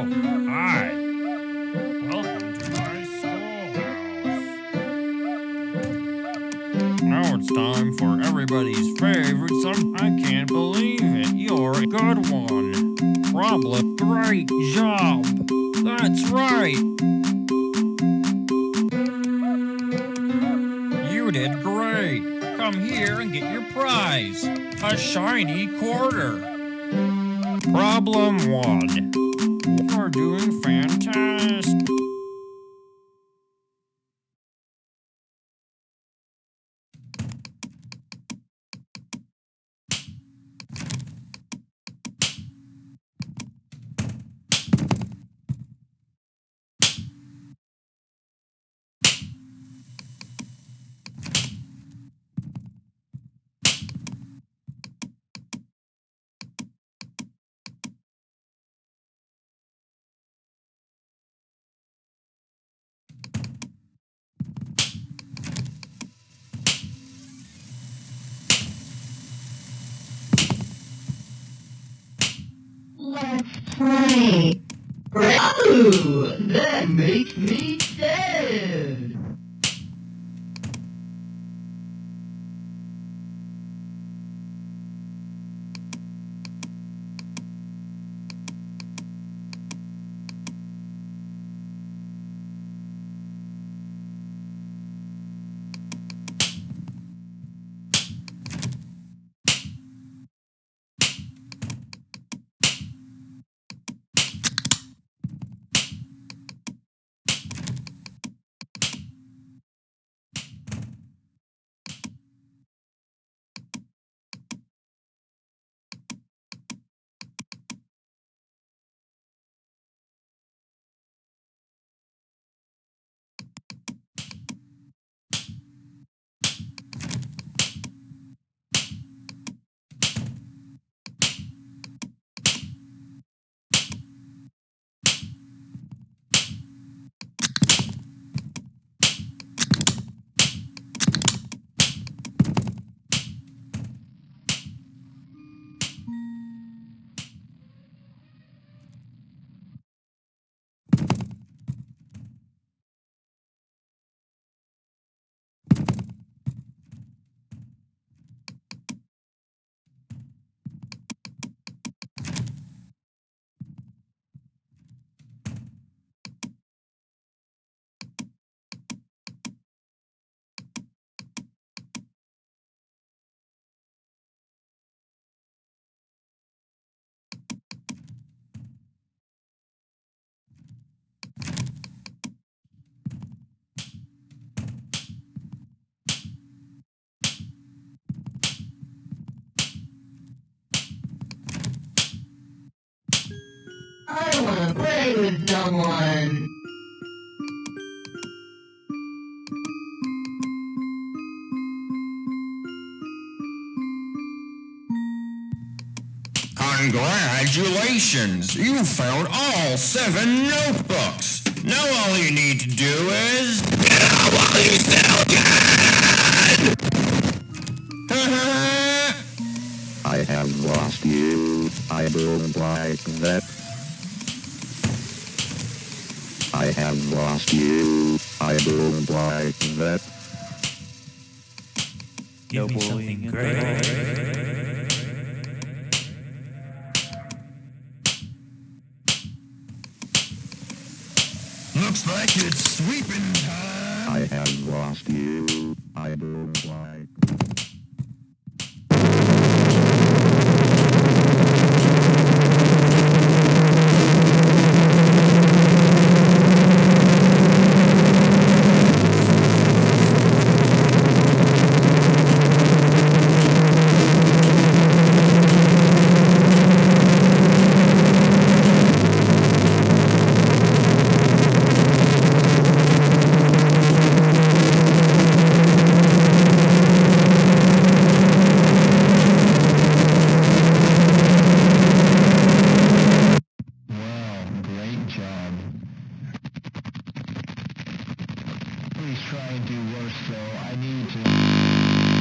Oh, hi. Welcome to my schoolhouse. Now it's time for everybody's favorite song. I can't believe it. You're a good one. Problem. Great job. That's right. You did great. Come here and get your prize. A shiny quarter. Problem one. You're doing fantastic. Play. Oh, that makes me sad. Play with someone. Congratulations! You found all seven notebooks. Now all you need to do is get out while you still can. Uh-huh. I have lost you. I don't like that. I have lost you. I don't like that. Give me something great. Looks like it's sweeping time. I have lost you. I don't like. always try and do worse, though. I need to...